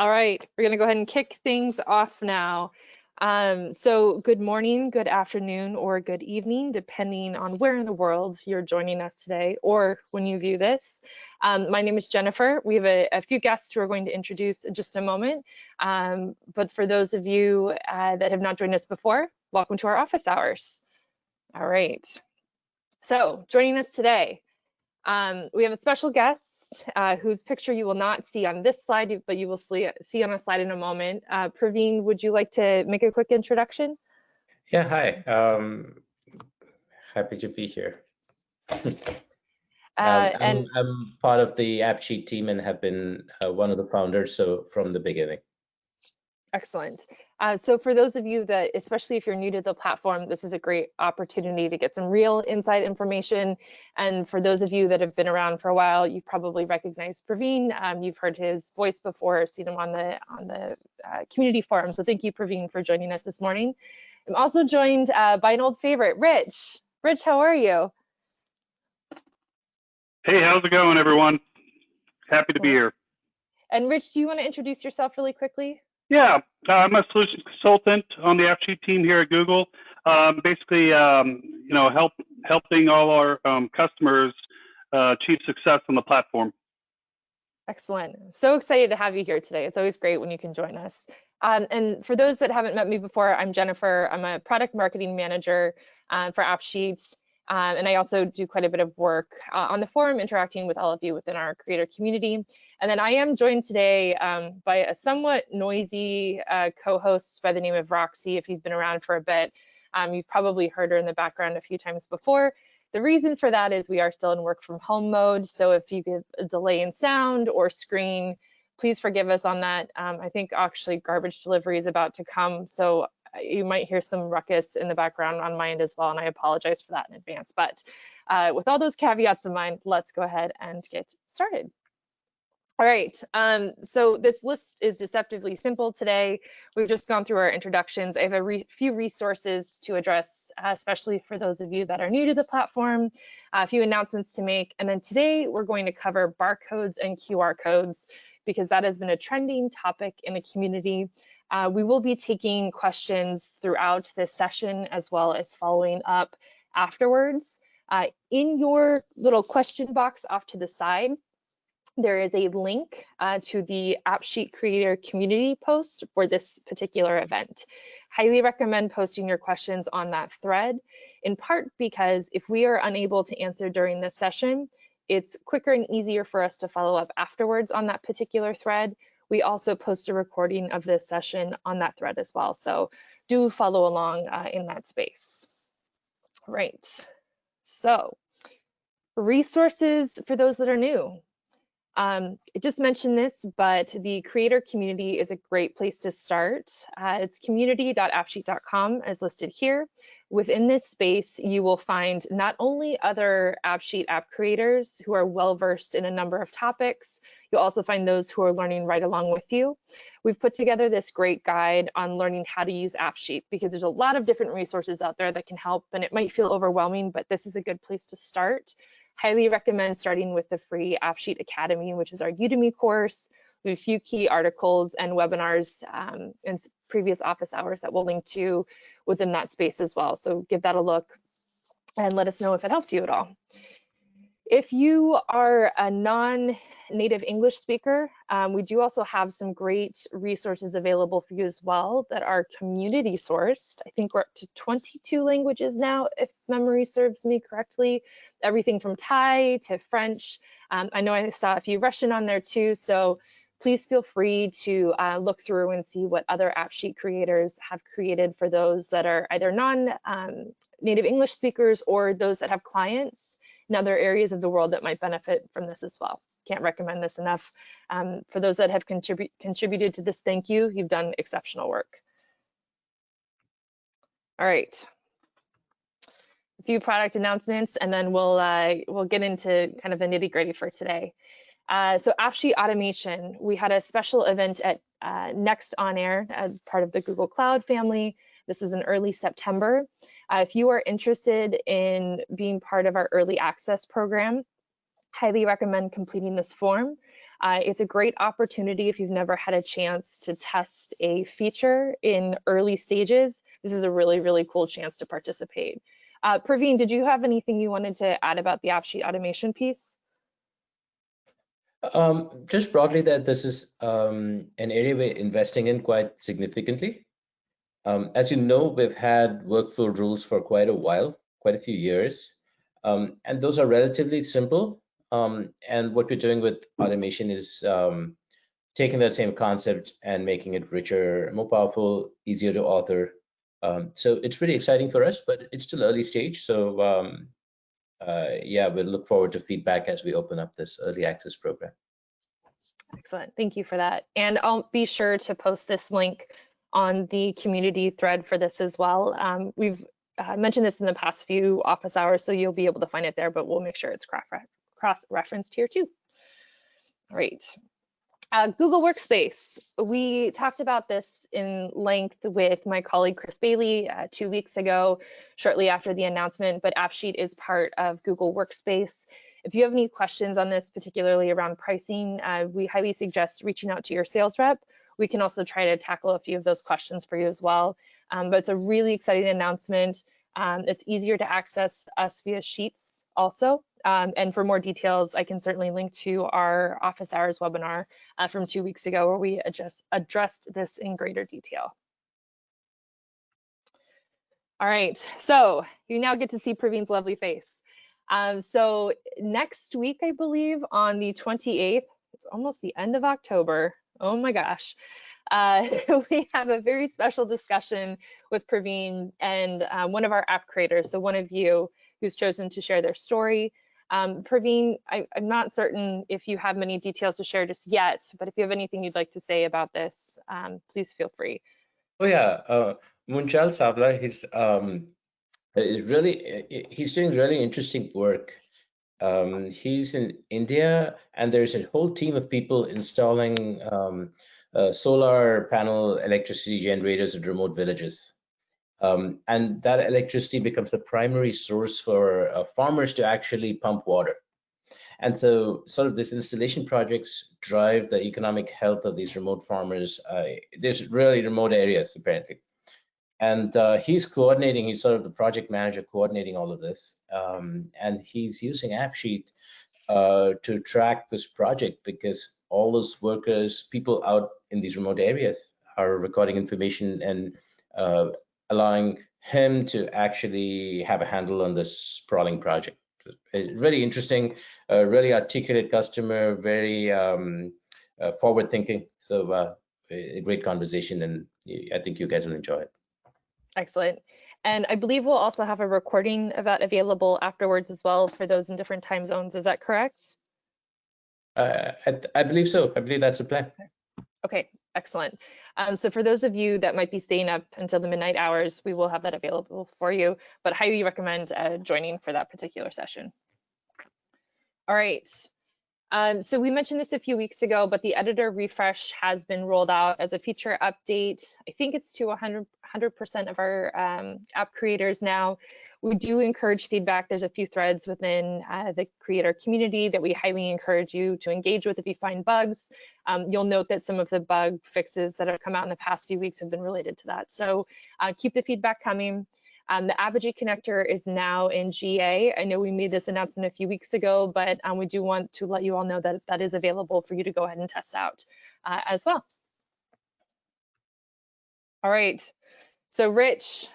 All right, we're going to go ahead and kick things off now. Um, so good morning, good afternoon, or good evening, depending on where in the world you're joining us today or when you view this. Um, my name is Jennifer. We have a, a, few guests who are going to introduce in just a moment. Um, but for those of you uh, that have not joined us before, welcome to our office hours. All right. So joining us today, um, we have a special guest uh, whose picture you will not see on this slide, but you will see, see on a slide in a moment. Uh, Praveen, would you like to make a quick introduction? Yeah, hi. Um, happy to be here. um, and I'm, I'm, part of the AppSheet team and have been uh, one of the founders so from the beginning. Excellent. Uh, so for those of you that, especially if you're new to the platform, this is a great opportunity to get some real inside information. And for those of you that have been around for a while, you probably recognize Praveen. Um, you've heard his voice before, seen him on the on the uh, community forum. So thank you, Praveen, for joining us this morning. I'm also joined uh, by an old favorite, Rich. Rich, how are you? Hey, how's it going, everyone? Happy to be here. And Rich, do you want to introduce yourself really quickly? Yeah, uh, I'm a solutions consultant on the AppSheet team here at Google. Um, basically, um, you know, help helping all our um, customers uh, achieve success on the platform. Excellent. So excited to have you here today. It's always great when you can join us. Um, and for those that haven't met me before, I'm Jennifer. I'm a product marketing manager uh, for AppSheet. Um, and I also do quite a bit of work uh, on the forum, interacting with all of you within our creator community. And then I am joined today um, by a somewhat noisy uh, co-host by the name of Roxy. If you've been around for a bit, um, you've probably heard her in the background a few times before. The reason for that is we are still in work from home mode. So if you get a delay in sound or screen, please forgive us on that. Um, I think actually garbage delivery is about to come. So you might hear some ruckus in the background on my end as well, and I apologize for that in advance. But uh, with all those caveats in mind, let's go ahead and get started. All right, um, so this list is deceptively simple today. We've just gone through our introductions. I have a re few resources to address, uh, especially for those of you that are new to the platform, a few announcements to make, and then today we're going to cover barcodes and QR codes because that has been a trending topic in the community. Uh, we will be taking questions throughout this session as well as following up afterwards. Uh, in your little question box off to the side, there is a link uh, to the AppSheet Creator community post for this particular event. Highly recommend posting your questions on that thread, in part because if we are unable to answer during this session, it's quicker and easier for us to follow up afterwards on that particular thread we also post a recording of this session on that thread as well. So do follow along uh, in that space. Right. So resources for those that are new. Um, I just mentioned this, but the creator community is a great place to start. Uh, it's community.appsheet.com as listed here. Within this space, you will find not only other AppSheet app creators who are well-versed in a number of topics, you'll also find those who are learning right along with you. We've put together this great guide on learning how to use AppSheet because there's a lot of different resources out there that can help and it might feel overwhelming, but this is a good place to start. Highly recommend starting with the free AppSheet Academy, which is our Udemy course. We have a few key articles and webinars um, in previous office hours that we'll link to within that space as well. So give that a look and let us know if it helps you at all. If you are a non-native English speaker, um, we do also have some great resources available for you as well that are community sourced. I think we're up to 22 languages now, if memory serves me correctly. Everything from Thai to French. Um, I know I saw a few Russian on there too, so please feel free to uh, look through and see what other AppSheet creators have created for those that are either non-native um, English speakers or those that have clients in other areas of the world that might benefit from this as well. Can't recommend this enough. Um, for those that have contribu contributed to this, thank you. You've done exceptional work. All right. A few product announcements, and then we'll uh, we'll get into kind of the nitty gritty for today. Uh, so AppSheet automation, we had a special event at uh, Next On Air as part of the Google Cloud family. This was in early September. Uh, if you are interested in being part of our early access program, highly recommend completing this form. Uh, it's a great opportunity if you've never had a chance to test a feature in early stages. This is a really, really cool chance to participate. Uh, Praveen, did you have anything you wanted to add about the AppSheet automation piece? Um, just broadly that this is um, an area we're investing in quite significantly. Um, as you know, we've had workflow rules for quite a while, quite a few years, um, and those are relatively simple. Um, and what we're doing with automation is um, taking that same concept and making it richer, more powerful, easier to author. so it's pretty exciting for us, but it's still early stage. So uh, yeah, we'll look forward to feedback as we open up this early access program. Excellent, thank you for that. And I'll be sure to post this link on the community thread for this as well. Um, we've uh, mentioned this in the past few office hours, so you'll be able to find it there, but we'll make sure it's cross-referenced here too. All right, uh, Google Workspace. We talked about this in length with my colleague Chris Bailey uh, two weeks ago, shortly after the announcement, but AppSheet is part of Google Workspace. If you have any questions on this, particularly around pricing, uh, we highly suggest reaching out to your sales rep. We can also try to tackle a few of those questions for you as well. Um, but it's a really exciting announcement. Um, it's easier to access us via Sheets also. Um, and for more details, I can certainly link to our office hours webinar uh, from two weeks ago where we adjust, addressed this in greater detail. All right, so you now get to see Praveen's lovely face. Um, so next week, I believe on the 28th, it's almost the end of October. Oh my gosh. Uh, we have a very special discussion with Praveen and uh, one of our app creators. So one of you who's chosen to share their story. Um, Praveen, I, am not certain if you have many details to share just yet, but if you have anything you'd like to say about this, um, please feel free. Oh yeah, uh, Savla, he's um, really he's doing really interesting work. Um, he's in India, and there's a whole team of people installing um, uh, solar panel electricity generators in remote villages. Um, and that electricity becomes the primary source for uh, farmers to actually pump water. And so sort of these installation projects drive the economic health of these remote farmers. Uh, there's really remote areas apparently. And uh, he's coordinating, he's sort of the project manager coordinating all of this. Um, and he's using AppSheet uh, to track this project because all those workers, people out in these remote areas are recording information and uh, allowing him to actually have a handle on this sprawling project. Really interesting, uh, really articulate customer, very um, uh, forward thinking. So uh, a great conversation and I think you guys will enjoy it. Excellent. And I believe we'll also have a recording of that available afterwards as well for those in different time zones. Is that correct? Uh, I, I, believe so. I believe that's the plan. Okay, excellent. Um, so for those of you that might be staying up until the midnight hours, we will have that available for you, but highly recommend uh, joining for that particular session. All right. Um, so we mentioned this a few weeks ago, but the editor refresh has been rolled out as a feature update. I think it's to 100, percent of our um, app creators now. We do encourage feedback. There's a few threads within uh, the creator community that we highly encourage you to engage with if you find bugs. Um, you'll note that some of the bug fixes that have come out in the past few weeks have been related to that. So uh, keep the feedback coming. Um, the Apigee connector is now in GA. I know we made this announcement a few weeks ago, but um, we do want to let you all know that that is available for you to go ahead and test out uh, as well. All right, so Rich,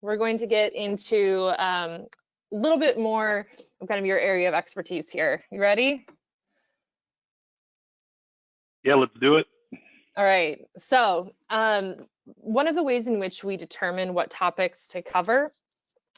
we're going to get into um, a little bit more of kind of your area of expertise here. You ready? Yeah, let's do it. All right, so um, one of the ways in which we determine what topics to cover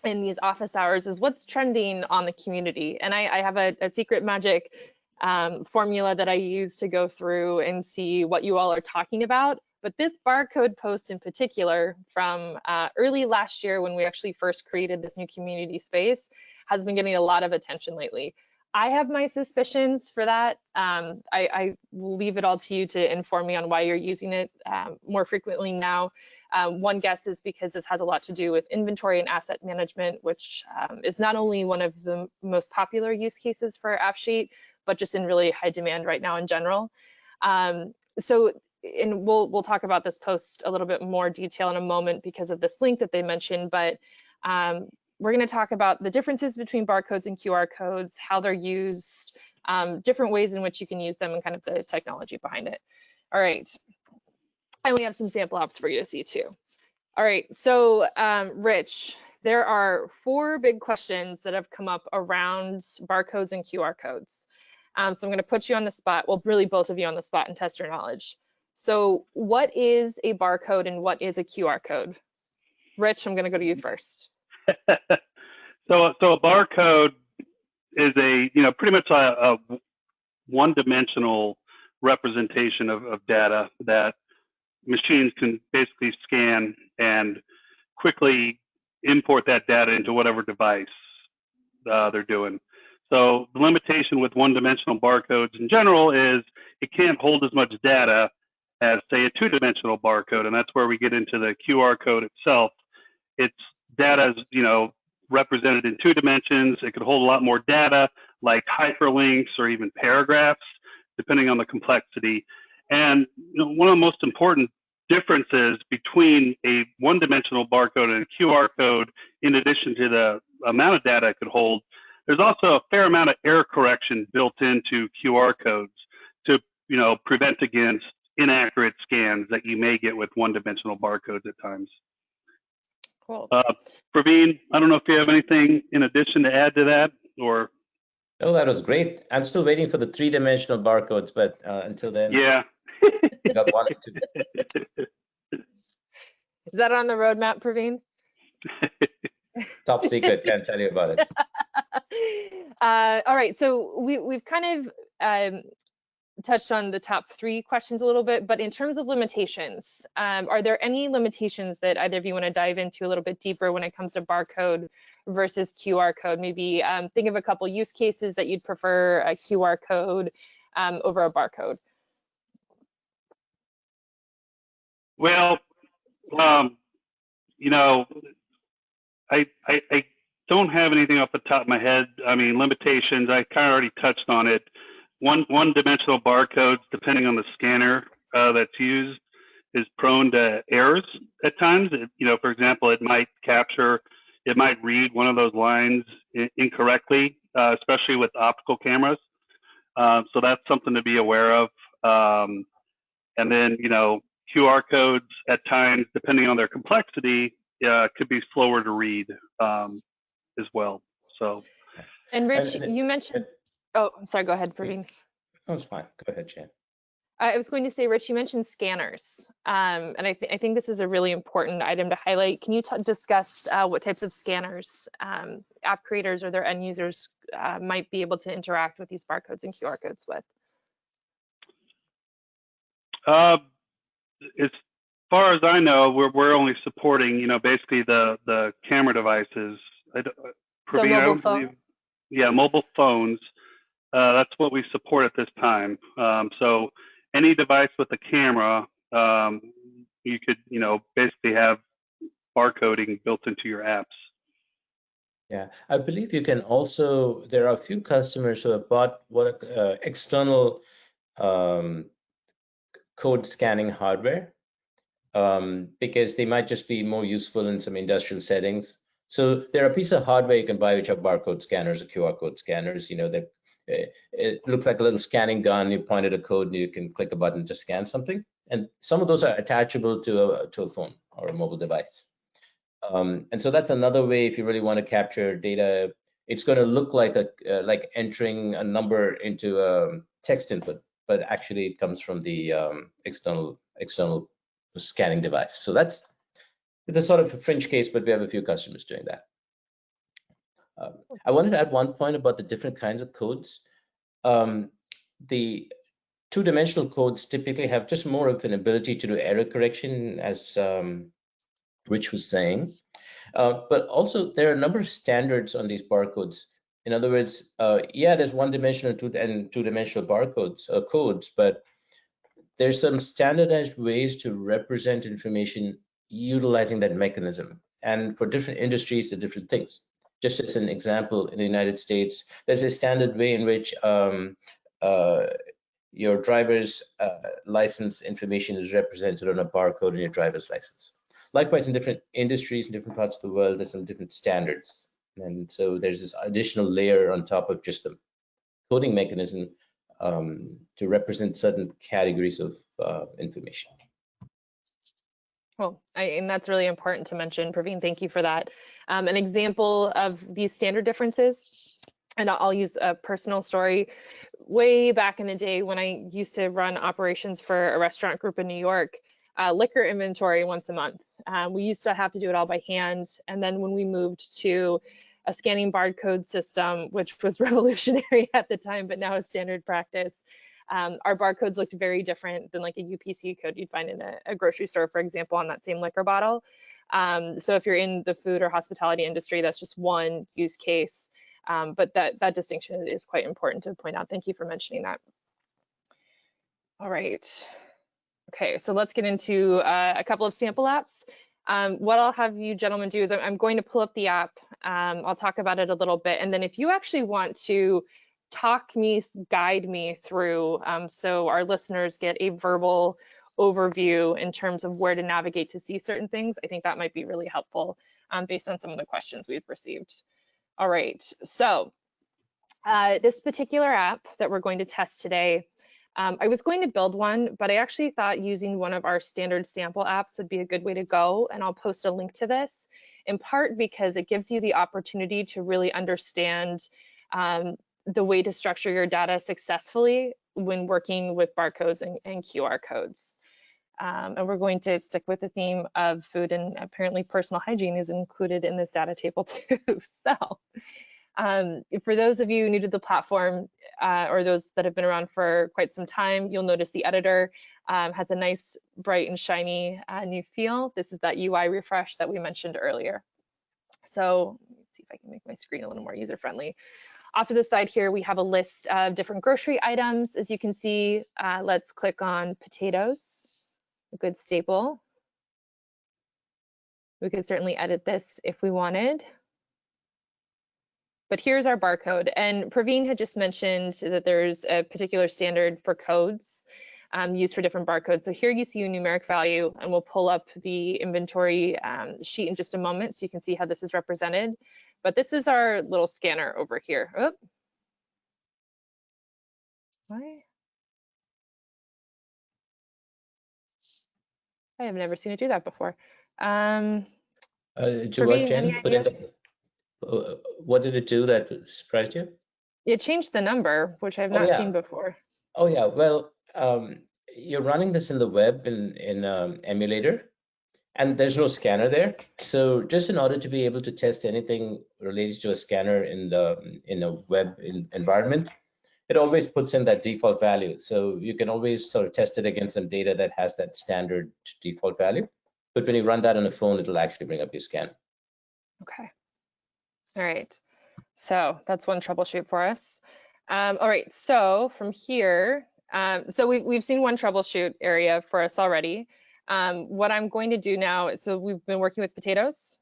in these office hours is what's trending on the community. And I, I have a, a, secret magic um, formula that I use to go through and see what you all are talking about. But this barcode post in particular from uh, early last year when we actually first created this new community space has been getting a lot of attention lately. I have my suspicions for that. Um, I, I, will leave it all to you to inform me on why you're using it um, more frequently now. Um, one guess is because this has a lot to do with inventory and asset management, which um, is not only one of the most popular use cases for AppSheet, but just in really high demand right now in general. Um, so, and we'll we'll talk about this post a little bit more detail in a moment because of this link that they mentioned, but um, we're going to talk about the differences between barcodes and QR codes, how they're used, um, different ways in which you can use them, and kind of the technology behind it. All right. And we have some sample apps for you to see too. All right, so um, Rich, there are four big questions that have come up around barcodes and QR codes. Um, so I'm going to put you on the spot, well, really both of you on the spot and test your knowledge. So what is a barcode and what is a QR code? Rich, I'm going to go to you first. so, so a barcode is a, you know, pretty much a, a one-dimensional representation of, of data that machines can basically scan and quickly import that data into whatever device uh, they're doing. So the limitation with one-dimensional barcodes in general is it can't hold as much data as say a two-dimensional barcode, and that's where we get into the QR code itself. It's data is you know represented in two dimensions. It could hold a lot more data, like hyperlinks or even paragraphs, depending on the complexity. And you know, one of the most important differences between a one-dimensional barcode and a QR code, in addition to the amount of data it could hold, there's also a fair amount of error correction built into QR codes to, you know, prevent against inaccurate scans that you may get with one-dimensional barcodes at times. Cool. Uh, Praveen, I don't know if you have anything in addition to add to that, or. Oh, that was great. I'm still waiting for the three-dimensional barcodes, but uh, until then. Yeah. got one Is that on the roadmap, Praveen? Top secret, can't tell you about it. Uh, all right, so we, we've kind of um, touched on the top three questions a little bit, but in terms of limitations, um, are there any limitations that either of you want to dive into a little bit deeper when it comes to barcode versus QR code? Maybe um, think of a couple use cases that you'd prefer a QR code um, over a barcode. Well, um, you know, I, I, I don't have anything off the top of my head. I mean, limitations. I kind of already touched on it. One one dimensional barcodes, depending on the scanner uh, that's used, is prone to errors at times. It, you know, for example, it might capture, it might read one of those lines incorrectly, uh, especially with optical cameras. Uh, so that's something to be aware of. Um, and then, you know, QR codes at times, depending on their complexity, uh, could be slower to read um, as well. So. And Rich, and, and, you mentioned. Oh, I'm sorry. Go ahead, Praveen. No, it's fine. Go ahead, Jan. I was going to say, Rich, you mentioned scanners, um, and I, th I, think this is a really important item to highlight. Can you discuss uh, what types of scanners um, app creators or their end users uh, might be able to interact with these barcodes and QR codes with? Uh, as far as I know, we're we're only supporting, you know, basically the the camera devices. I, uh, so mobile phones. Yeah, mobile phones. Uh, that's what we support at this time. Um, so any device with a camera, um, you could, you know, basically have barcoding built into your apps. Yeah, I believe you can also. There are a few customers who have bought what uh, external um, code scanning hardware um, because they might just be more useful in some industrial settings. So there are pieces of hardware you can buy which are barcode scanners or QR code scanners. You know, that it looks like a little scanning gun. You point at a code and you can click a button to scan something. And some of those are attachable to a, to a phone or a mobile device. Um, and so that's another way if you really want to capture data. It's going to look like a uh, like entering a number into a text input but actually it comes from the um, external external scanning device. So that's it's a sort of a fringe case, but we have a few customers doing that. Um, I wanted to add one point about the different kinds of codes. Um, the two-dimensional codes typically have just more of an ability to do error correction, as um, Rich was saying. Uh, but also there are a number of standards on these barcodes in other words, uh, yeah, there's one-dimensional two and two-dimensional barcodes uh, codes, but there's some standardized ways to represent information utilizing that mechanism. And for different industries, the different things. Just as an example, in the United States, there's a standard way in which um, uh, your driver's uh, license information is represented on a barcode in your driver's license. Likewise, in different industries, in different parts of the world, there's some different standards. And so there's this additional layer on top of just the coding mechanism um, to represent certain categories of uh, information. Well, I, and that's really important to mention, Praveen, thank you for that. Um, an example of these standard differences, and I'll use a personal story. Way back in the day when I used to run operations for a restaurant group in New York, uh, liquor inventory once a month. Um, we used to have to do it all by hand. And then when we moved to a scanning barcode system, which was revolutionary at the time, but now is standard practice, um, our barcodes looked very different than like a UPC code you'd find in a, a grocery store, for example, on that same liquor bottle. Um, so if you're in the food or hospitality industry, that's just one use case. Um, but that, that distinction is quite important to point out. Thank you for mentioning that. All right. Okay, so let's get into uh, a couple of sample apps. Um, what I'll have you gentlemen do is I'm, I'm going to pull up the app. Um, I'll talk about it a little bit. And then if you actually want to talk me, guide me through, um, so our listeners get a verbal overview in terms of where to navigate to see certain things, I think that might be really helpful um, based on some of the questions we've received. All right, so uh, this particular app that we're going to test today um, I was going to build one, but I actually thought using one of our standard sample apps would be a good way to go, and I'll post a link to this, in part because it gives you the opportunity to really understand um, the way to structure your data successfully when working with barcodes and, and QR codes. Um, and we're going to stick with the theme of food and apparently personal hygiene is included in this data table too. so um, for those of you new to the platform uh, or those that have been around for quite some time, you'll notice the editor um, has a nice bright and shiny uh, new feel. This is that UI refresh that we mentioned earlier. So let's see if I can make my screen a little more user-friendly. Off to the side here, we have a list of different grocery items. As you can see, uh, let's click on potatoes, a good staple. We could certainly edit this if we wanted. But here's our barcode. And Praveen had just mentioned that there's a particular standard for codes um, used for different barcodes. So here you see a numeric value, and we'll pull up the inventory um, sheet in just a moment so you can see how this is represented. But this is our little scanner over here. Oh. Why? I have never seen it do that before. Um, uh, Praveen, put in the, uh, what did it do that surprised you? It changed the number, which I've oh, not oh, yeah. seen before. Oh yeah, well, um, you're running this in the web in in um, emulator, and there's no scanner there. So just in order to be able to test anything related to a scanner in the in a web in, environment, it always puts in that default value. So you can always sort of test it against some data that has that standard default value. But when you run that on a phone, it'll actually bring up your scan. Okay. All right, so that's one troubleshoot for us. Um, all right, so from here, um, so we've, we've seen one troubleshoot area for us already. Um, what I'm going to do now, so we've been working with potatoes.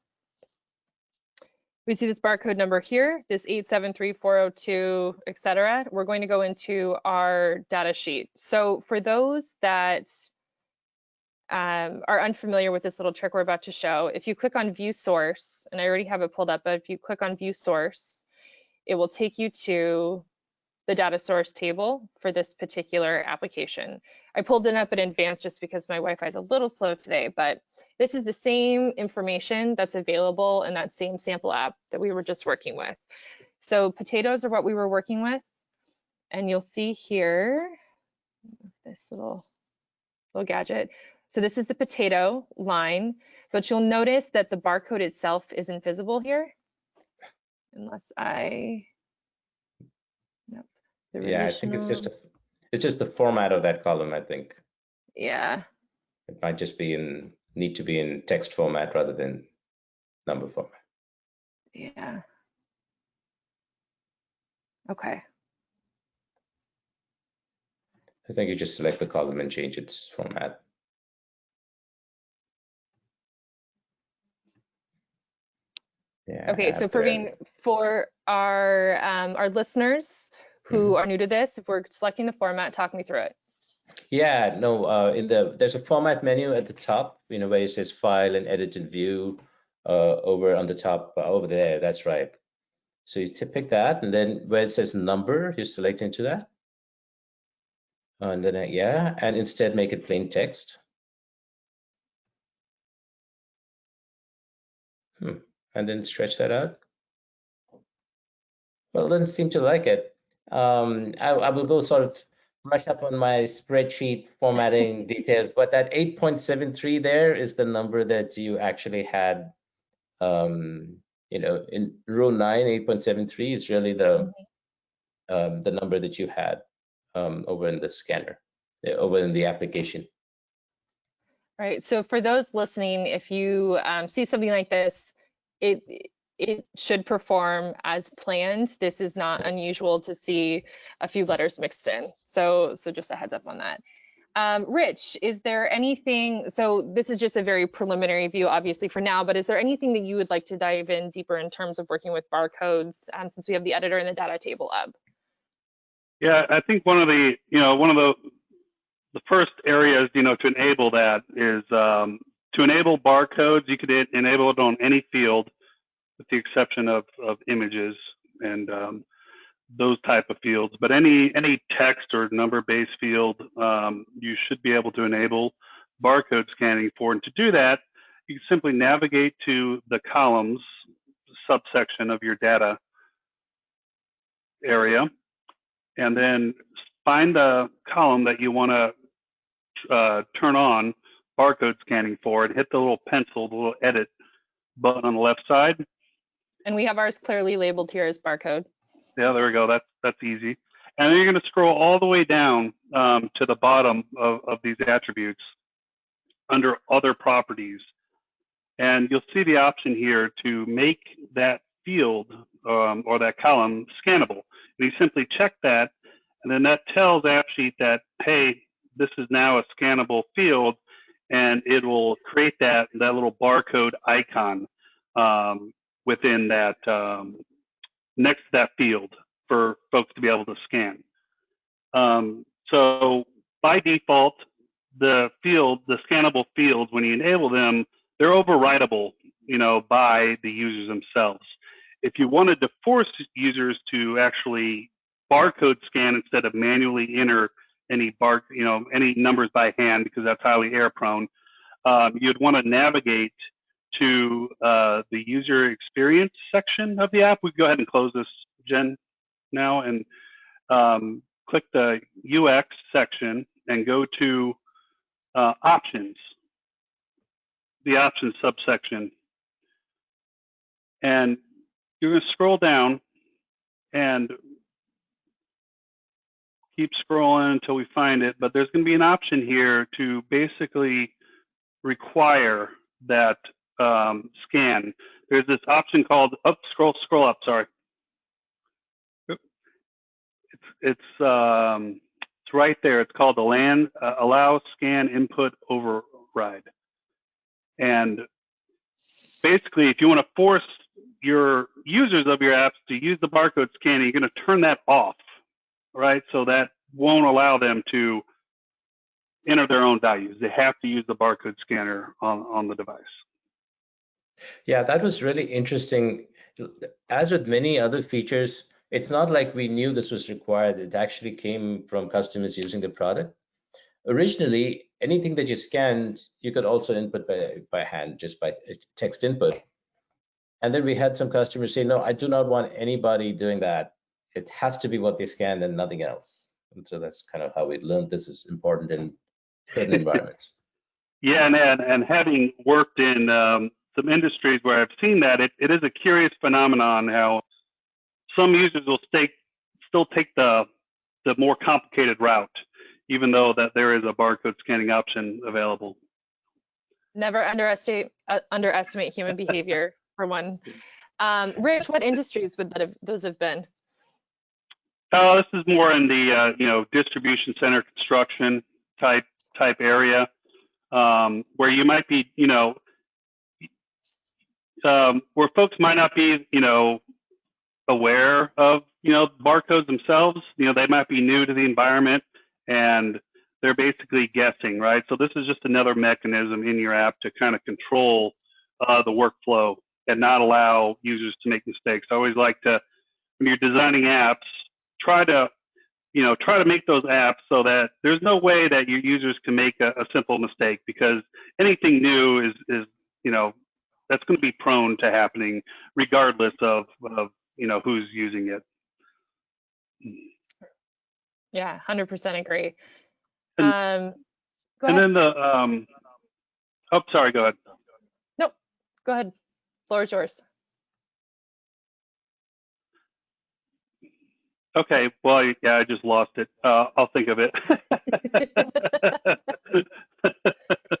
We see this barcode number here, this 873402, et cetera. We're going to go into our data sheet. So for those that um, are unfamiliar with this little trick we're about to show, if you click on view source, and I already have it pulled up, but if you click on view source, it will take you to the data source table for this particular application. I pulled it up in advance just because my Wi-Fi is a little slow today, but this is the same information that's available in that same sample app that we were just working with. So potatoes are what we were working with. And you'll see here, this little, little gadget. So this is the potato line, but you'll notice that the barcode itself isn't visible here, unless I. Yeah, I think it's just a, it's just the format of that column, I think. Yeah. It might just be in, need to be in text format rather than number format. Yeah. Okay. I think you just select the column and change its format. Yeah, okay, so Praveen, for our um, our listeners who mm -hmm. are new to this, if we're selecting the format, talk me through it. Yeah, no, uh, in the there's a format menu at the top, you know, where it says file and edit and view uh, over on the top uh, over there. That's right. So you pick that, and then where it says number, you select into that. And then, uh, yeah, and instead make it plain text. Hmm. And then stretch that out. Well, doesn't seem to like it. Um, I, I will go sort of brush up on my spreadsheet formatting details, but that 8.73 there is the number that you actually had, um, you know, in row 9, 8.73 is really the um, the number that you had um, over in the scanner, uh, over in the application. Right. So for those listening, if you um, see something like this, it it should perform as planned. This is not unusual to see a few letters mixed in. So, so just a heads up on that. Um, Rich, is there anything, so this is just a very preliminary view, obviously for now, but is there anything that you would like to dive in deeper in terms of working with barcodes um, since we have the editor and the data table up? Yeah, I think one of the, you know, one of the, the first areas, you know, to enable that is um, to enable barcodes, you could enable it on any field with the exception of, of images and um, those type of fields. But any any text or number-based field, um, you should be able to enable barcode scanning for. And to do that, you simply navigate to the columns subsection of your data area, and then find the column that you want to uh, turn on barcode scanning for, and hit the little pencil, the little edit button on the left side, and we have ours clearly labeled here as barcode. Yeah, there we go. That's that's easy. And then you're going to scroll all the way down um, to the bottom of, of these attributes under other properties. And you'll see the option here to make that field um, or that column scannable. And you simply check that, and then that tells AppSheet that, hey, this is now a scannable field, and it will create that, that little barcode icon um, within that um, next to that field for folks to be able to scan. Um, so by default, the field, the scannable fields, when you enable them, they're overwritable, you know, by the users themselves. If you wanted to force users to actually barcode scan instead of manually enter any bar, you know, any numbers by hand because that's highly error prone, um, you'd want to navigate to uh, the user experience section of the app. We go ahead and close this, Jen, now, and um, click the UX section and go to uh, options, the options subsection. And you're going to scroll down and keep scrolling until we find it. But there's going to be an option here to basically require that um, scan, there's this option called up, scroll, scroll up, sorry. It's, it's, um, it's right there. It's called the land, uh, allow scan input override. And basically, if you want to force your users of your apps to use the barcode scanning, you're going to turn that off, right? So that won't allow them to enter their own values. They have to use the barcode scanner on, on the device. Yeah, that was really interesting. As with many other features, it's not like we knew this was required. It actually came from customers using the product. Originally, anything that you scanned, you could also input by, by hand, just by text input. And then we had some customers say, no, I do not want anybody doing that. It has to be what they scanned and nothing else. And so that's kind of how we learned this is important in certain environments. Yeah, and, and, and having worked in um, some industries where I've seen that, it, it is a curious phenomenon how some users will stay, still take the the more complicated route, even though that there is a barcode scanning option available. Never underestimate uh, underestimate human behavior for one. Um, Rich, what industries would that have, those have been? Oh, this is more in the uh, you know distribution center construction type type area um, where you might be you know um, where folks might not be you know aware of you know barcodes themselves. You know they might be new to the environment and they're basically guessing, right? So this is just another mechanism in your app to kind of control uh, the workflow and not allow users to make mistakes. I always like to, when you're designing apps, try to, you know, try to make those apps so that there's no way that your users can make a, a simple mistake because anything new is, is, you know, that's going to be prone to happening regardless of, of you know, who's using it. Yeah, 100% agree. And- Um, go And then the, um, oh, sorry, go ahead. No go ahead. Floor is yours. Okay, well, yeah, I just lost it. Uh, I'll think of it.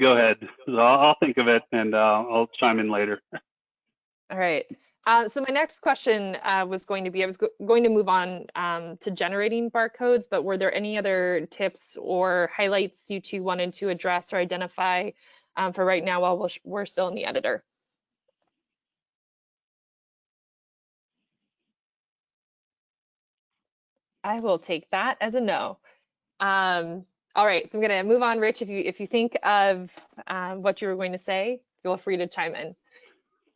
Go ahead. I'll, I'll think of it and uh, I'll chime in later. All right. Uh, so my next question uh, was going to be, I was go going to move on um, to generating barcodes, but were there any other tips or highlights you two wanted to address or identify um, for right now while we're, we're still in the editor? I will take that as a no. Um, all right, so I'm gonna move on, Rich. If you if you think of um, what you were going to say, feel free to chime in.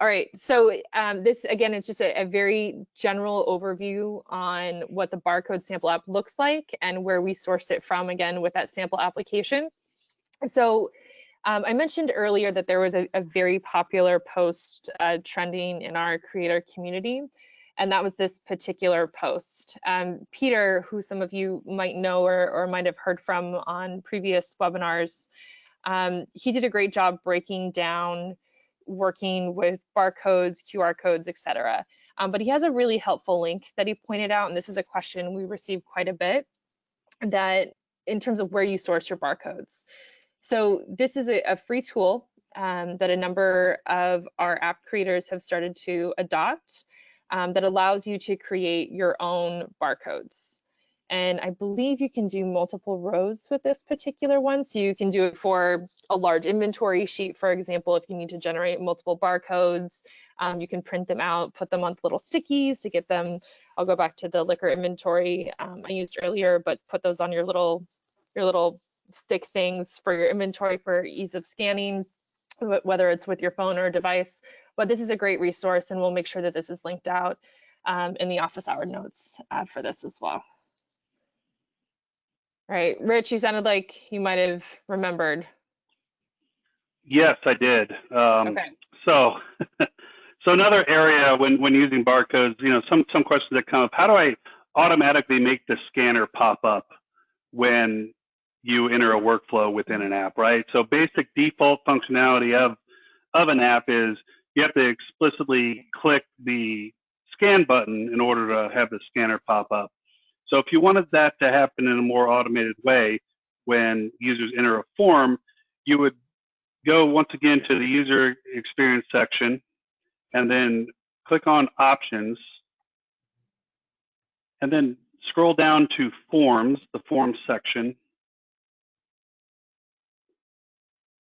All right, so um, this again is just a, a very general overview on what the barcode sample app looks like and where we sourced it from again with that sample application. So um, I mentioned earlier that there was a, a very popular post uh, trending in our creator community, and that was this particular post. Um, Peter, who some of you might know or, or might have heard from on previous webinars, um, he did a great job breaking down working with barcodes, QR codes, etc. Um, but he has a really helpful link that he pointed out, and this is a question we received quite a bit, that in terms of where you source your barcodes. So this is a, a free tool um, that a number of our app creators have started to adopt um, that allows you to create your own barcodes. And I believe you can do multiple rows with this particular one. So you can do it for a large inventory sheet, for example, if you need to generate multiple barcodes, um, you can print them out, put them on little stickies to get them. I'll go back to the liquor inventory um, I used earlier, but put those on your little, your little stick things for your inventory for ease of scanning, whether it's with your phone or device. But this is a great resource and we'll make sure that this is linked out um, in the office hour notes uh, for this as well. All right, Rich, you sounded like you might have remembered. Yes, I did. Um, Okay. So, so another area when, when using barcodes, you know, some, some questions that come up, how do I automatically make the scanner pop up when you enter a workflow within an app, right? So basic default functionality of, of an app is you have to explicitly click the scan button in order to have the scanner pop up. So if you wanted that to happen in a more automated way, when users enter a form, you would go once again to the user experience section and then click on options and then scroll down to forms, the forms section.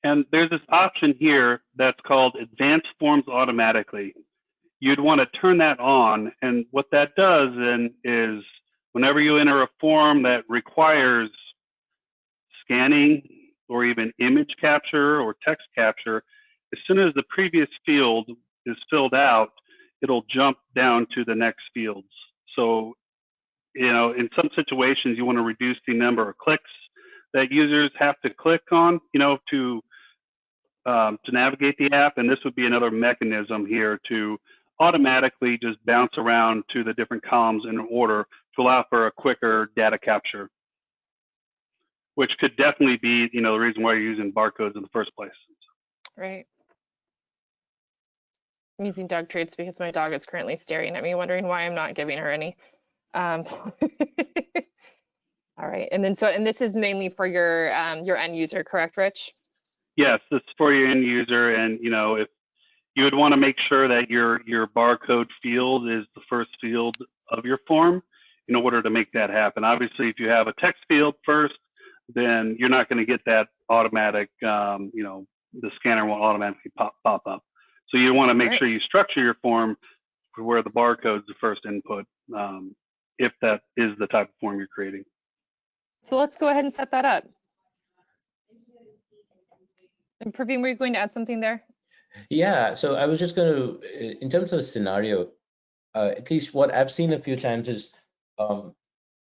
And there's this option here that's called advanced forms automatically. You'd want to turn that on. And what that does then is whenever you enter a form that requires scanning or even image capture or text capture, as soon as the previous field is filled out, it'll jump down to the next fields. So, you know, in some situations, you want to reduce the number of clicks that users have to click on, you know, to um, to navigate the app, and this would be another mechanism here to automatically just bounce around to the different columns in order to allow for a quicker data capture which could definitely be, you know, the reason why you're using barcodes in the first place. Right. I'm using dog treats because my dog is currently staring at me, wondering why I'm not giving her any. Um, all right, and then so, and this is mainly for your um, your end user, correct, Rich? Yes, this is for your end user, and you know, if you would want to make sure that your your barcode field is the first field of your form in order to make that happen. Obviously, if you have a text field first, then you're not going to get that automatic, um, you know, the scanner won't automatically pop, pop up. So you want to make Right. sure you structure your form for where the barcode's the first input, um, if that is the type of form you're creating. So let's go ahead and set that up. And Praveen, were you going to add something there? Yeah, so I was just going to, in terms of a scenario, uh, at least what I've seen a few times is um,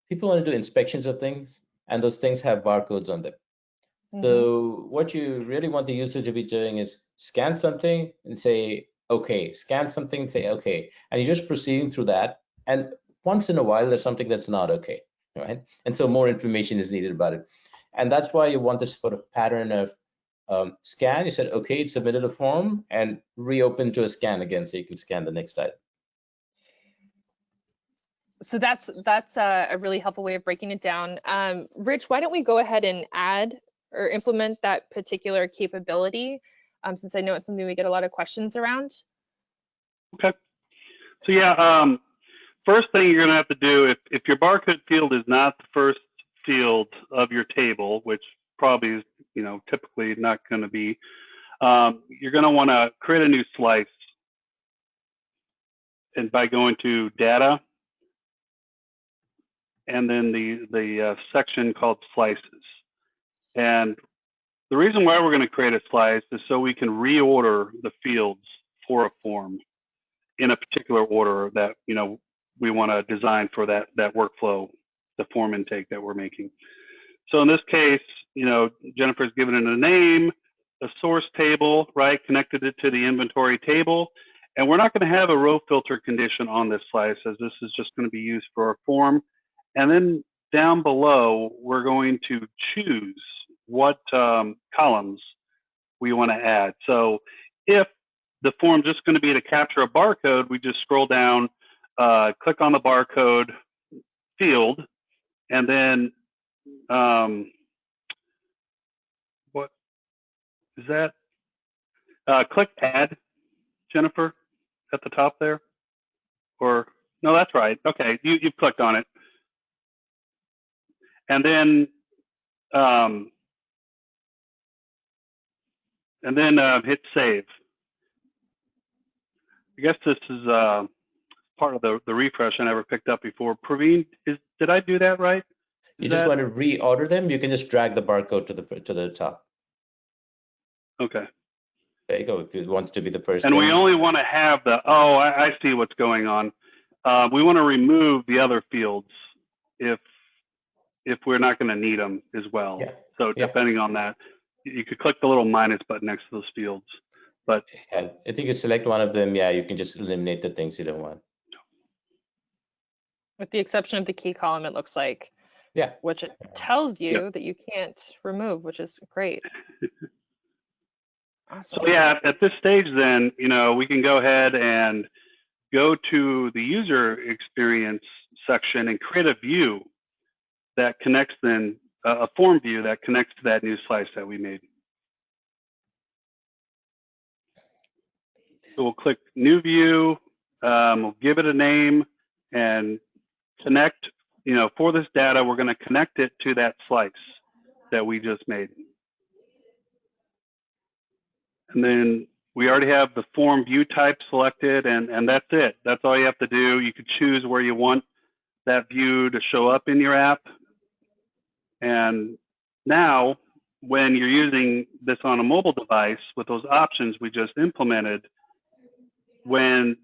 people want to do inspections of things, and those things have barcodes on them. Mhm. So what you really want the user to be doing is scan something and say, okay, scan something and say, okay, and you're just proceeding through that. And once in a while, there's something that's not okay, right? And so more information is needed about it. And that's why you want this sort of pattern of um, scan. You said, okay, it submitted a form and reopen to a scan again so you can scan the next item. So that's that's a, a really helpful way of breaking it down. Um, Rich, why don't we go ahead and add or implement that particular capability, um, since I know it's something we get a lot of questions around. Okay. So yeah, um, first thing you're gonna have to do if, if your barcode field is not the first field of your table, which probably is, you know, typically not gonna be, um, you're gonna wanna create a new slice. And by going to data, and then the, the uh, section called slices. And the reason why we're gonna create a slice is so we can reorder the fields for a form in a particular order that you know we want to design for that that workflow, the form intake that we're making. So in this case, you know Jennifer's given it a name, a source table, right? Connected it to the inventory table, and we're not going to have a row filter condition on this slice as this is just going to be used for a form. And then down below, we're going to choose what um, columns we want to add. So if the form just going to be to capture a barcode, we just scroll down, uh, click on the barcode field, and then um, what is that? Uh, click add, Jennifer, at the top there. Or no, that's right. Okay, you you clicked on it, and then um, and then uh, hit save. I guess this is uh, part of the, the refresh I never picked up before. Praveen, is did I do that right? You just that- want to reorder them. You can just drag the barcode to the to the top. Okay. There you go. If you want to be the first. And we only want to have the, oh, I, I see what's going on. Uh, we want to remove the other fields if if we're not going to need them as well. Yeah. So Yeah. depending on that, you could click the little minus button next to those fields. But yeah, if you could select one of them, yeah, you can just eliminate the things you don't want. With the exception of the key column, it looks like, Yeah. which it tells you that you can't remove, which is great. Awesome. So yeah, at this stage, then you know we can go ahead and go to the user experience section and create a view that connects then uh, a form view that connects to that new slice that we made. So we'll click new view, um, we'll give it a name and connect, you know, for this data, we're going to connect it to that slice that we just made. And then we already have the form view type selected and, and that's it. That's all you have to do. You could choose where you want that view to show up in your app. And now when you're using this on a mobile device with those options we just implemented, when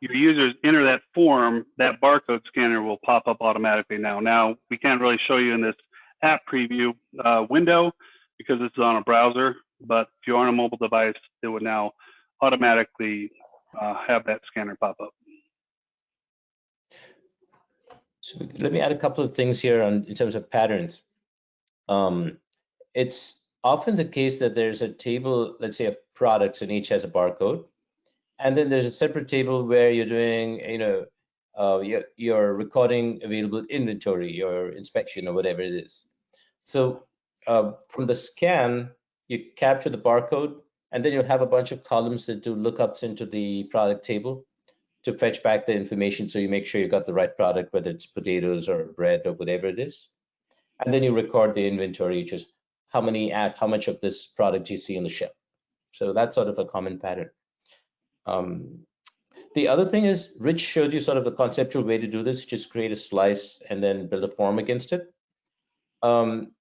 your users enter that form, that barcode scanner will pop up automatically now. Now, we can't really show you in this app preview uh, window because this is on a browser, but if you're on a mobile device, it would now automatically uh, have that scanner pop up. So let me add a couple of things here on in terms of patterns. Um, it's often the case that there's a table, let's say, of products, and each has a barcode, and then there's a separate table where you're doing, you know, uh, you're, you're recording available inventory, your inspection, or whatever it is. So uh, from the scan, you capture the barcode, and then you'll have a bunch of columns that do lookups into the product table. to fetch back the information so you make sure you got the right product, whether it's potatoes or bread or whatever it is. And then you record the inventory, just how many, how much of this product you see on the shelf. So that's sort of a common pattern. Um, the other thing is Rich showed you sort of the conceptual way to do this, just create a slice and then build a form against it. Um,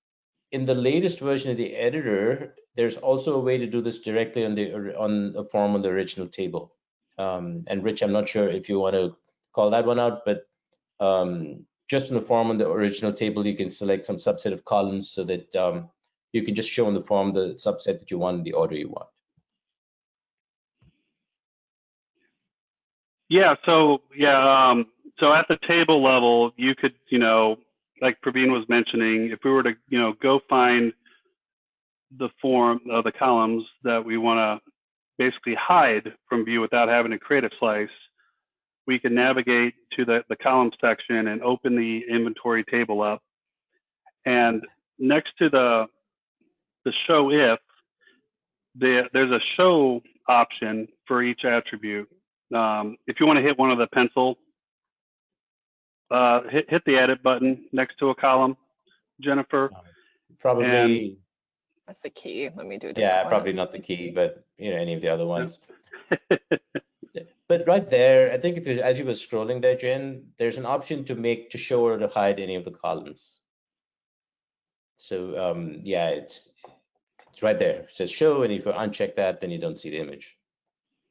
in the latest version of the editor, there's also a way to do this directly on the on the form on the original table. Um, and Rich, I'm not sure if you want to call that one out, but um, just in the form on the original table, you can select some subset of columns so that um, you can just show in the form the subset that you want in the order you want. Yeah, so yeah, um, so at the table level, you could, you know, like Praveen was mentioning, if we were to, you know, go find the form of uh, the columns that we want to basically hide from view without having to create a slice, we can navigate to the, the column section and open the inventory table up. And next to the, the show if, the, there's a show option for each attribute. Um, if you want to hit one of the pencil, uh, hit, hit the edit button next to a column, Jennifer. Probably. And, That's the key. Let me do it. Yeah, probably not the key, but you know, any of the other ones. but right there, I think if you, as you were scrolling there, Jen, there's an option to make to show or to hide any of the columns. So um, yeah, it's it's right there. It says show, and if you uncheck that, then you don't see the image.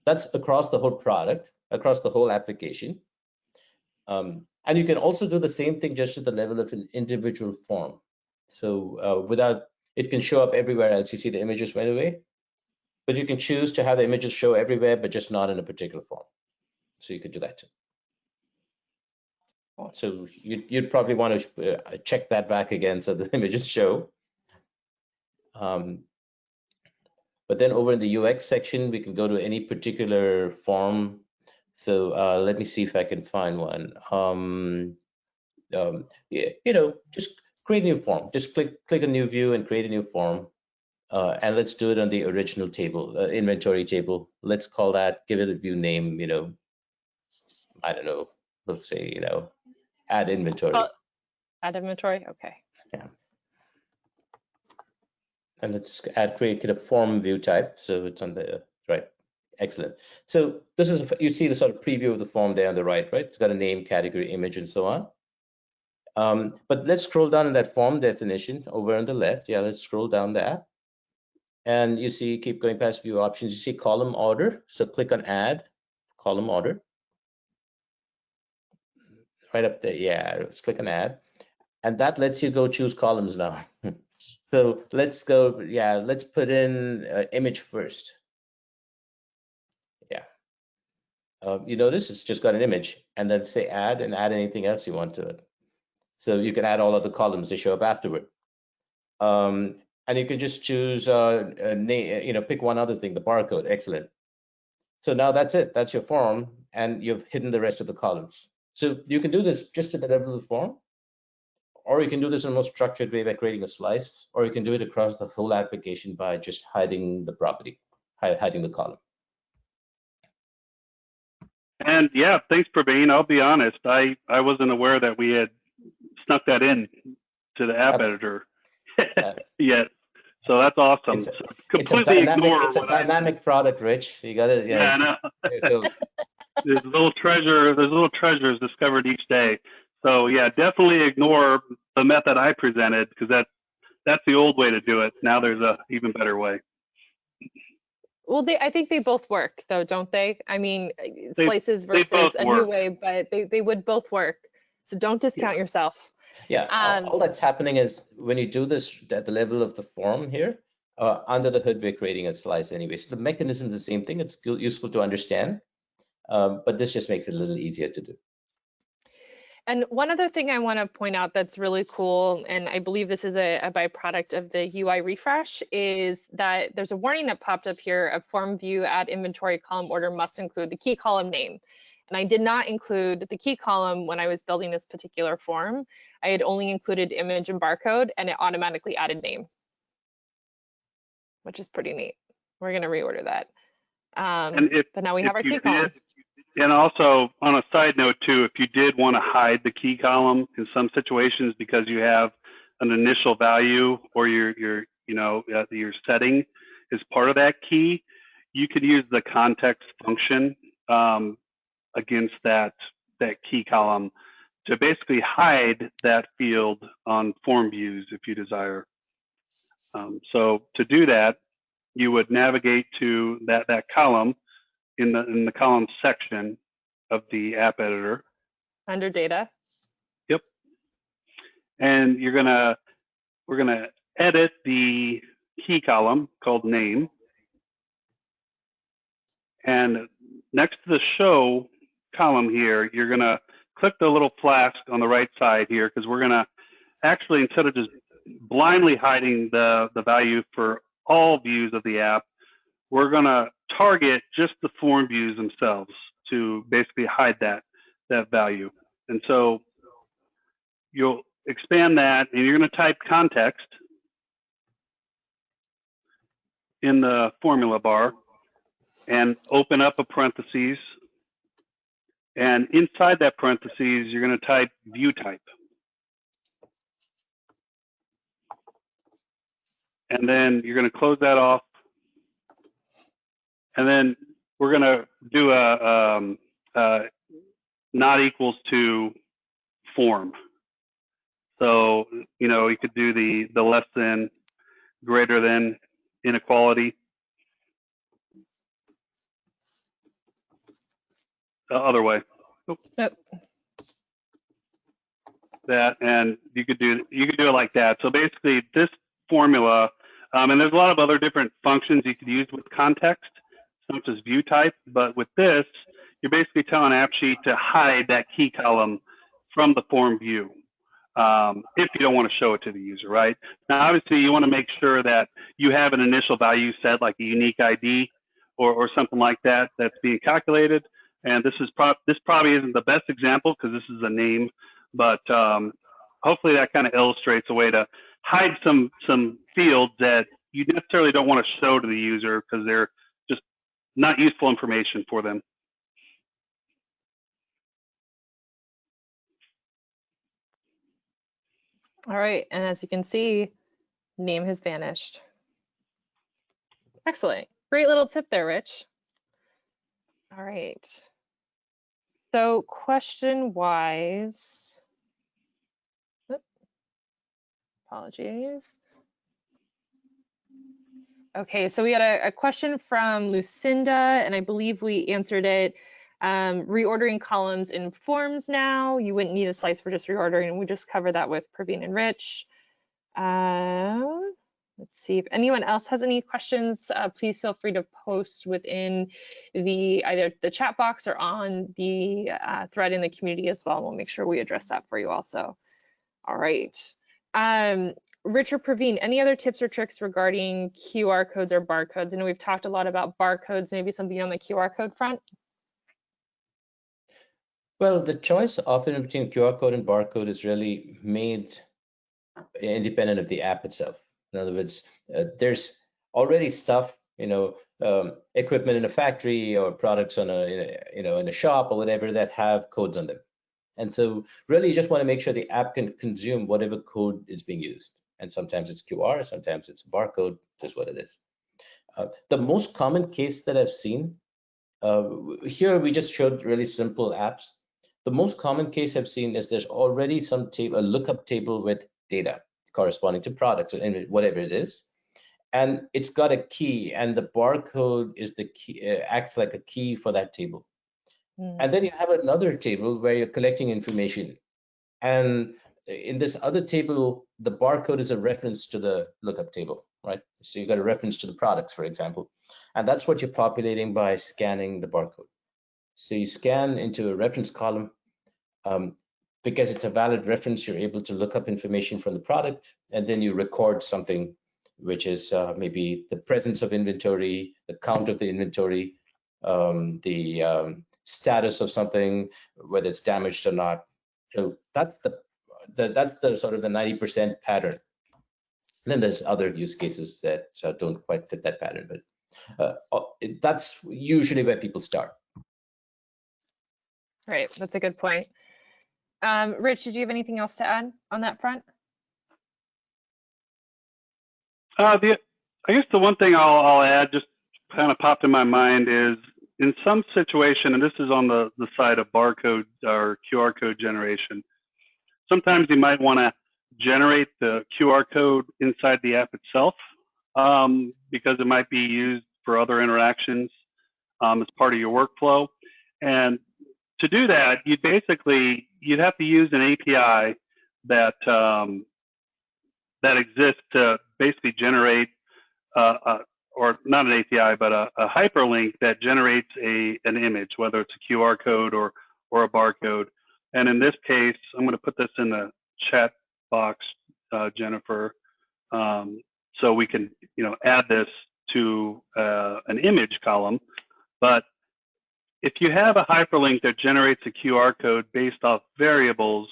That's across the whole product, across the whole application. Um, and you can also do the same thing just at the level of an individual form. So uh, without, it can show up everywhere else. You see the images right away, but you can choose to have the images show everywhere, but just not in a particular form. So you could do that too. So you'd, you'd probably want to uh, check that back again so the images show. Um, but then over in the UX section, we can go to any particular form. So uh, let me see if I can find one. Um, um, yeah, you know, just create a new form. Just click click a new view and create a new form. Uh, and let's do it on the original table, uh, inventory table. Let's call that, give it a view name, you know, I don't know, let's say, you know, add inventory. Add inventory, okay. Yeah and let's add create a form view type. So it's on the right. Excellent. So this is, you see the sort of preview of the form there on the right, right? It's got a name, category, image, and so on. Um, but let's scroll down in that form definition over on the left. Yeah, let's scroll down there. And you see, keep going past view options. You see column order. So click on add column order. Right up there. Yeah, let's click on add. And that lets you go choose columns now. So let's go, yeah, let's put in uh, image first. Yeah. Uh, you notice it's just got an image and then say add and add anything else you want to it. So you can add all of the columns that show up afterward. Um, and you can just choose, uh, a name, you know, pick one other thing, the barcode, excellent. So now that's it, that's your form, and you've hidden the rest of the columns. So you can do this just at the level of the form, or you can do this in a more structured way by creating a slice, or you can do it across the whole application by just hiding the property, hiding the column. And yeah, thanks, Praveen. I'll be honest, I, I wasn't aware that we had snuck that in to the app editor yet. So that's awesome. It's a, completely it's a dynamic, it's a dynamic I, product, Rich. You got it. Yeah, yeah there's little treasure. There's little treasures discovered each day. So yeah, definitely ignore the method I presented because that's that's the old way to do it. Now there's a even better way. Well, they I think they both work though, don't they? I mean, they, slices versus a work. new way, but they they would both work. So don't discount yeah. yourself. Yeah, um, all, all, that's happening is when you do this at the level of the form here, uh, under the hood, we're creating a slice anyway. So the mechanism is the same thing. It's useful to understand, um, but this just makes it a little easier to do. And one other thing I want to point out that's really cool, and I believe this is a, a, byproduct of the UI refresh, is that there's a warning that popped up here, a form view add inventory column order must include the key column name. And I did not include the key column when I was building this particular form. I had only included image and barcode, and it automatically added name, which is pretty neat. We're going to reorder that. Um, if, but now we have our key column. And also on a side note too, if you did want to hide the key column in some situations because you have an initial value or your your you know uh, your setting is part of that key, you could use the context function um, against that that key column to basically hide that field on form views if you desire. Um, so to do that, you would navigate to that that column in the in the column section of the app editor. Under data. Yep. And you're gonna we're gonna edit the key column called name. And next to the show column here, you're gonna click the little flask on the right side here because we're gonna actually instead of just blindly hiding the the value for all views of the app, we're going to target just the form views themselves to basically hide that that value. And so you'll expand that and you're going to type context in the formula bar and open up a parentheses. And inside that parentheses, you're going to type view type. And then you're going to close that off and then we're going to do a um, uh, not equals to form. So, you know, you could do the, the less than, greater than inequality. The other way. Yep. That, and you could do, you could do it like that. So basically this formula, um, and there's a lot of other different functions you could use with context just view type, but with this, you're basically telling AppSheet to hide that key column from the form view um, if you don't want to show it to the user, right? Now, obviously, you want to make sure that you have an initial value set, like a unique ID or, or something like that, that's being calculated. And this is pro this probably isn't the best example because this is a name, but um, hopefully that kind of illustrates a way to hide some some fields that you necessarily don't want to show to the user because they're not useful information for them. All right, and as you can see, name has vanished. Excellent, great little tip there, Rich. All right, so question wise, apologies. Okay, so we had a, a, question from Lucinda, and I believe we answered it. Um, reordering columns in forms now. You wouldn't need a slice for just reordering, we just covered that with Praveen and Rich. Uh, let's see if anyone else has any questions. Uh, please feel free to post within the either the chat box or on the uh, thread in the community as well. We'll make sure we address that for you also. All right. Um, Richard Praveen, any other tips or tricks regarding QR codes or barcodes? I know we've talked a lot about barcodes, maybe something on the QR code front. Well, the choice often between QR code and barcode is really made independent of the app itself. In other words, uh, there's already stuff, you know, um, equipment in a factory or products on a, a, you know, in a shop or whatever that have codes on them. And so really you just want to make sure the app can consume whatever code is being used and sometimes it's QR, sometimes it's barcode, just what it is. Uh, the most common case that I've seen, uh, here we just showed really simple apps. The most common case I've seen is there's already some table, a lookup table with data corresponding to products or whatever it is. And it's got a key and the barcode is the key, uh, acts like a key for that table. Mm. And then you have another table where you're collecting information. And in this other table, the barcode is a reference to the lookup table, right? So you got a reference to the products, for example, and that's what you're populating by scanning the barcode. So you scan into a reference column. Um, because it's a valid reference, you're able to look up information from the product, and then you record something, which is uh, maybe the presence of inventory, the count of the inventory, um, the um, status of something, whether it's damaged or not. So that's the the, that's the sort of the 90% pattern. And then there's other use cases that uh, don't quite fit that pattern, but uh, uh that's usually where people start. Right, that's a good point. Um, Rich, did you have anything else to add on that front? Uh, the, I guess the one thing I'll, I'll add, just kind of popped in my mind, is in some situation, and this is on the, the side of barcode or QR code generation, sometimes you might want to generate the QR code inside the app itself um, because it might be used for other interactions um, as part of your workflow. And to do that, you'd basically you'd have to use an API that um, that exists to basically generate, uh, uh, or not an API, but a, a, hyperlink that generates a an image, whether it's a QR code or or a barcode. And in this case, I'm going to put this in the chat box, uh, Jennifer, um, so we can you know add this to uh, an image column. But if you have a hyperlink that generates a QR code based off variables,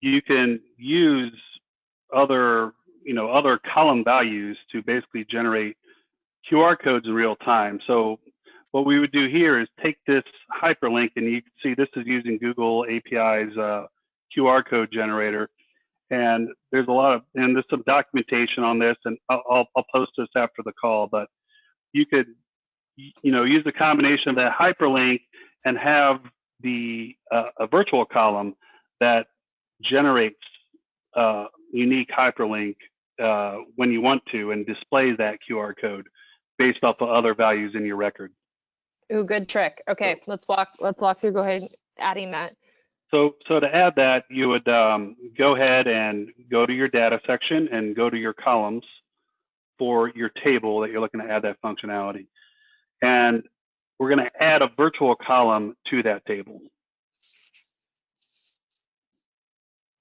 you can use other, you know, other column values to basically generate QR codes in real time. So what we would do here is take this hyperlink and you can see this is using Google API's uh, QR code generator. And there's a lot of, and there's some documentation on this and I'll, I'll post this after the call, but you could, you know, use the combination of that hyperlink and have the uh, a virtual column that generates uh, unique hyperlink uh, when you want to and displays that QR code based off of other values in your record. Ooh, good trick. Okay, let's walk. Let's walk through. Go ahead, adding that. So, so to add that, you would um, go ahead and go to your data section and go to your columns for your table that you're looking to add that functionality. And we're going to add a virtual column to that table.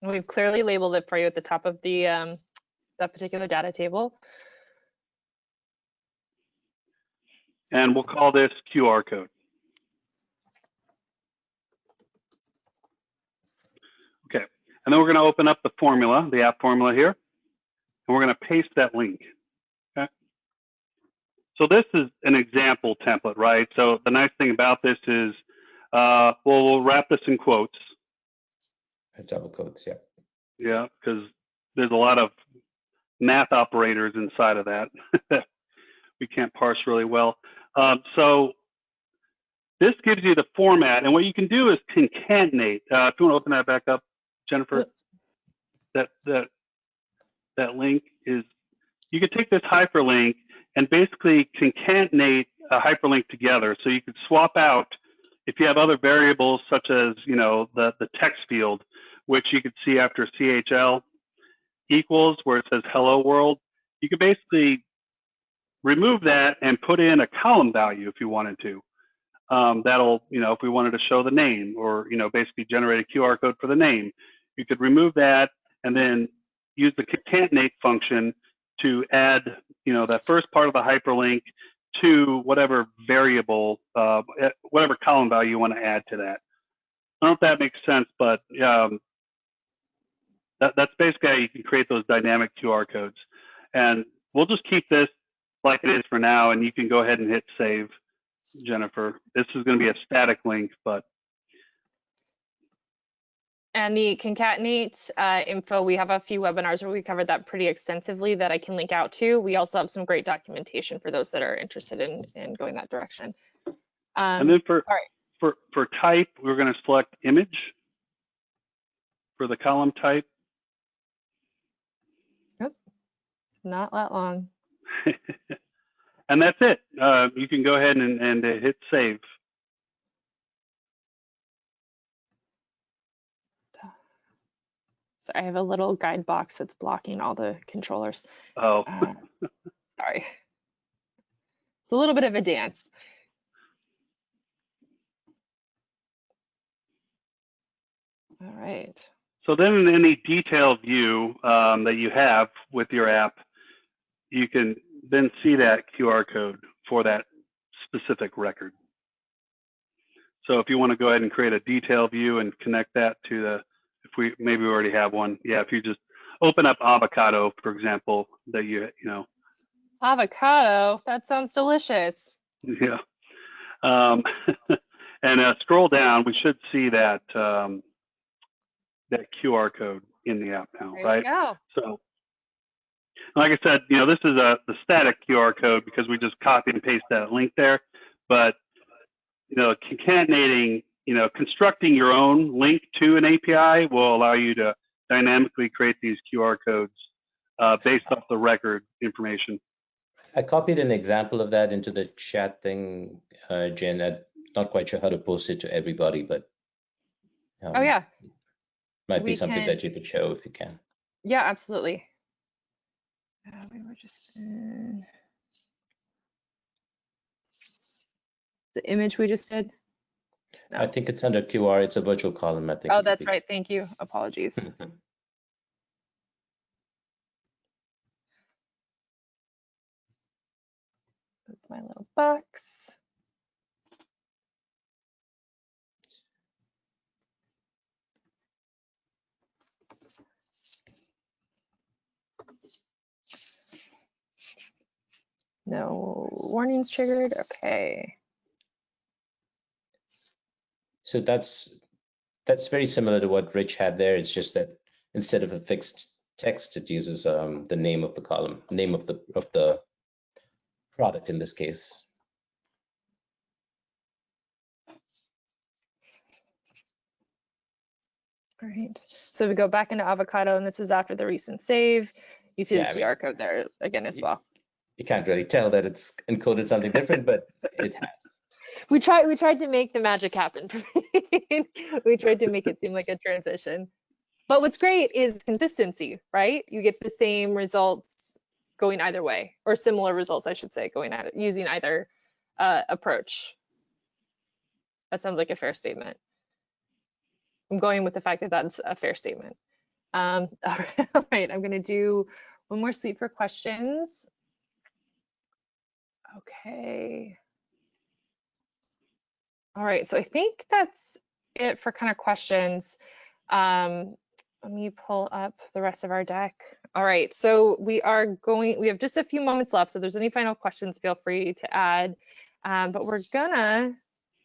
We've clearly labeled it for you at the top of the um, that particular data table. And we'll call this QR code. Okay, and then we're going to open up the formula, the app formula here, and we're going to paste that link. Okay. So this is an example template, right? So the nice thing about this is, uh, well, we'll wrap this in quotes. Double quotes, yeah. Yeah, because there's a lot of math operators inside of that that we can't parse really well. Um, so this gives you the format, and what you can do is concatenate. Uh, if you want to open that back up, Jennifer, that that that link is you could take this hyperlink and basically concatenate a hyperlink together. So you could swap out if you have other variables such as you know the the text field, which you could see after CHL equals where it says hello world. You could basically remove that and put in a column value if you wanted to. Um, that'll, you know, if we wanted to show the name or, you know, basically generate a QR code for the name, you could remove that and then use the concatenate function to add, you know, that first part of the hyperlink to whatever variable, uh, whatever column value you want to add to that. I don't know if that makes sense, but um, that, that's basically how you can create those dynamic QR codes. And we'll just keep this like it is for now, and you can go ahead and hit save, Jennifer. This is going to be a static link, but. And the concatenate uh, info, we have a few webinars where we covered that pretty extensively that I can link out to. We also have some great documentation for those that are interested in, in going that direction. Um, and then for, all right. for, for type, we're going to select image for the column type. Not that long. and that's it. Uh, you can go ahead and, and hit save. So I have a little guide box that's blocking all the controllers. Oh. Uh, sorry. It's a little bit of a dance. All right. So then in any detailed view um, that you have with your app, you can then see that QR code for that specific record. So if you want to go ahead and create a detail view and connect that to the, if we maybe we already have one, yeah. If you just open up avocado, for example, that you you know. Avocado, that sounds delicious. Yeah, um, And uh, scroll down, we should see that um, that QR code in the app now, There right? you go. So, like I said, you know, this is a the static QR code because we just copy and paste that link there. But you know, concatenating, you know, constructing your own link to an API will allow you to dynamically create these QR codes uh, based off the record information. I copied an example of that into the chat thing, uh, Jen. I'm not quite sure how to post it to everybody, but Oh um, yeah, might be we something can- that you could show if you can. yeah, absolutely. Uh, we were just uh, the image we just did. I think it's under QR. It's a virtual column. I think. Oh, that's right. Thank you. Apologies. My little box. No warnings triggered. Okay. So that's that's very similar to what Rich had there. It's just that instead of a fixed text, it uses um, the name of the column, name of the of the product in this case. All right. So we go back into Avocado, and this is after the recent save. You see Yeah, I the mean- QR code there again as well. You can't really tell that it's encoded something different, but it has. We tried. We tried to make the magic happen. we tried to make it seem like a transition. But what's great is consistency, right? You get the same results going either way, or similar results, I should say, going either using either uh, approach. That sounds like a fair statement. I'm going with the fact that that's a fair statement. Um, all right, all right, I'm going to do one more sweep for questions. Okay. All right, so I think that's it for kind of questions. Um, let me pull up the rest of our deck. All right, so we are going, we have just a few moments left. So if there's any final questions, feel free to add. Um, but we're gonna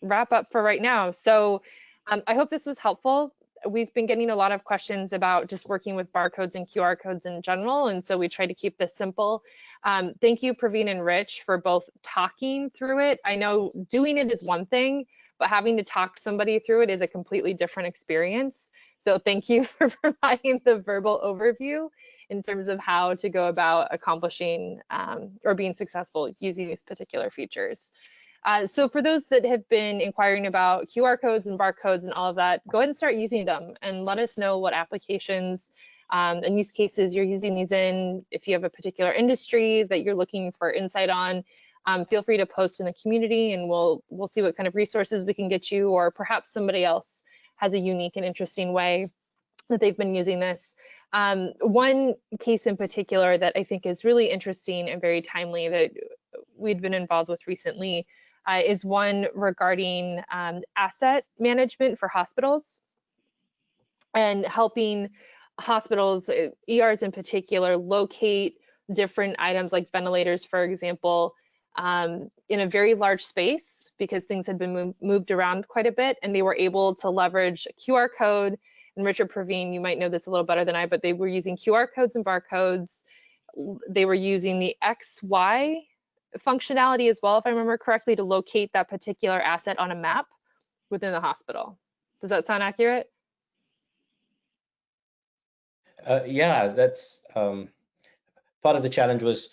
wrap up for right now. So um, I hope this was helpful. We've been getting a lot of questions about just working with barcodes and QR codes in general. And so we try to keep this simple. Um, thank you, Praveen and Rich, for both talking through it. I know doing it is one thing, but having to talk somebody through it is a completely different experience. So thank you for providing the verbal overview in terms of how to go about accomplishing um, or being successful using these particular features. Uh, so for those that have been inquiring about QR codes and barcodes and all of that, go ahead and start using them and let us know what applications um, and use cases you're using these in. If you have a particular industry that you're looking for insight on, um, feel free to post in the community and we'll we'll see what kind of resources we can get you or perhaps somebody else has a unique and interesting way that they've been using this. Um, one case in particular that I think is really interesting and very timely that we'd been involved with recently uh, is one regarding um, asset management for hospitals and helping hospitals, uh, ERs in particular, locate different items like ventilators, for example, um, in a very large space because things had been mov moved around quite a bit and they were able to leverage a QR code. And Richard Praveen, you might know this a little better than I, but they were using QR codes and barcodes. They were using the XY functionality as well, if I remember correctly, to locate that particular asset on a map within the hospital. Does that sound accurate? Uh, yeah, that's um, part of the challenge was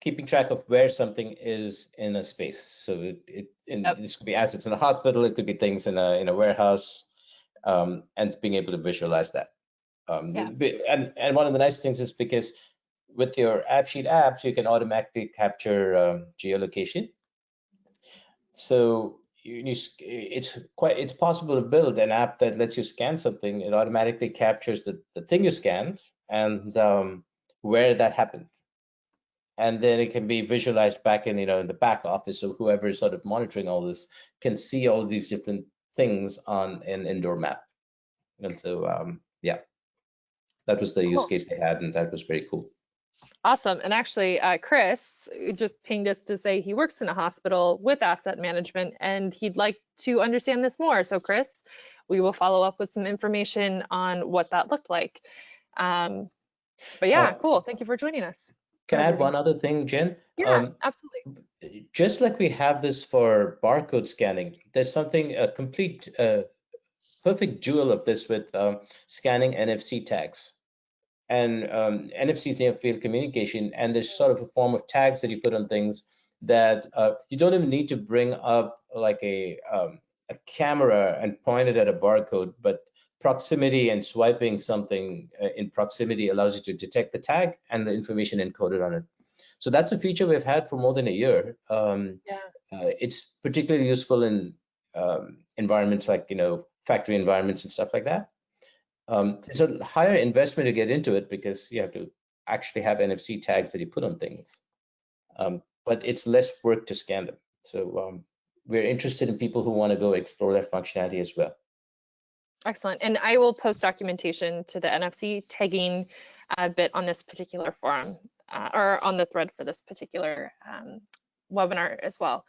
keeping track of where something is in a space. So it, it in, Yep. this could be assets in a hospital, it could be things in a in a warehouse, um, and being able to visualize that. Um, Yeah. And and one of the nice things is because with your AppSheet apps, you can automatically capture um, geolocation. So you, you, it's quite it's possible to build an app that lets you scan something. It automatically captures the, the thing you scanned and um, where that happened. And then it can be visualized back in, you know, in the back office. So whoever is sort of monitoring all this can see all these different things on an indoor map. And so, um, yeah, that was the use case they had, and that was very cool. Awesome. And actually, uh, Chris just pinged us to say he works in a hospital with asset management and he'd like to understand this more. So Chris, we will follow up with some information on what that looked like. Um, but yeah, uh, cool. Thank you for joining us. Can I add one other thing, Jen? Yeah, um, absolutely. Just like we have this for barcode scanning, there's something, a complete, uh, perfect jewel of this with um, scanning NFC tags and um, NFC near field communication, and there's sort of a form of tags that you put on things that uh, you don't even need to bring up like a um, a camera and point it at a barcode, but proximity and swiping something uh, in proximity allows you to detect the tag and the information encoded on it. So that's a feature we've had for more than a year. Um, yeah. Uh, it's particularly useful in um, environments like you know factory environments and stuff like that. Um, it's a higher investment to get into it because you have to actually have NFC tags that you put on things. Um, but it's less work to scan them. So um, we're interested in people who want to go explore that functionality as well. Excellent. And I will post documentation to the NFC tagging uh, bit on this particular forum uh, or on the thread for this particular um, webinar as well.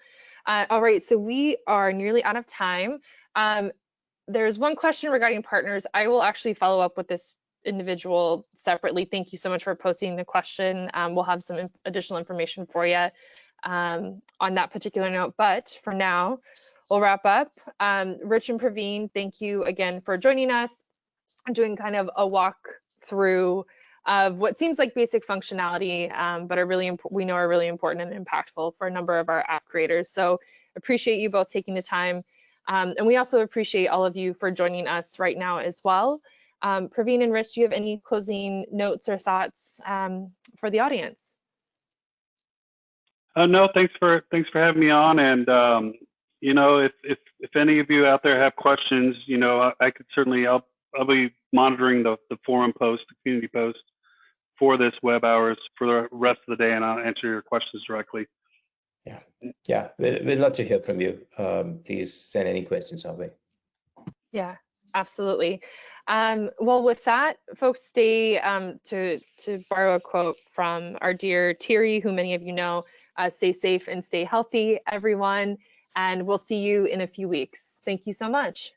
Uh, all right, so we are nearly out of time. Um, there's one question regarding partners. I will actually follow up with this individual separately. Thank you so much for posting the question. Um, we'll have some additional information for you um, on that particular note. But for now, we'll wrap up. Um, Rich and Praveen, thank you again for joining us. I'm doing kind of a walk through of what seems like basic functionality, um, but are really we know are really important and impactful for a number of our app creators. So appreciate you both taking the time um, and we also appreciate all of you for joining us right now as well. Um, Praveen and Rich, do you have any closing notes or thoughts um, for the audience? Uh, no, thanks for thanks for having me on. And um, you know, if if if any of you out there have questions, you know, I, I could certainly I'll I'll be monitoring the the forum post, the community post for this web hours for the rest of the day, and I'll answer your questions directly. Yeah, yeah, we'd, we'd love to hear from you. Um, please send any questions our way. Yeah, absolutely. Um, well, with that, folks, stay um, to to borrow a quote from our dear Thierry, who many of you know. Uh, stay safe and stay healthy, everyone, and we'll see you in a few weeks. Thank you so much.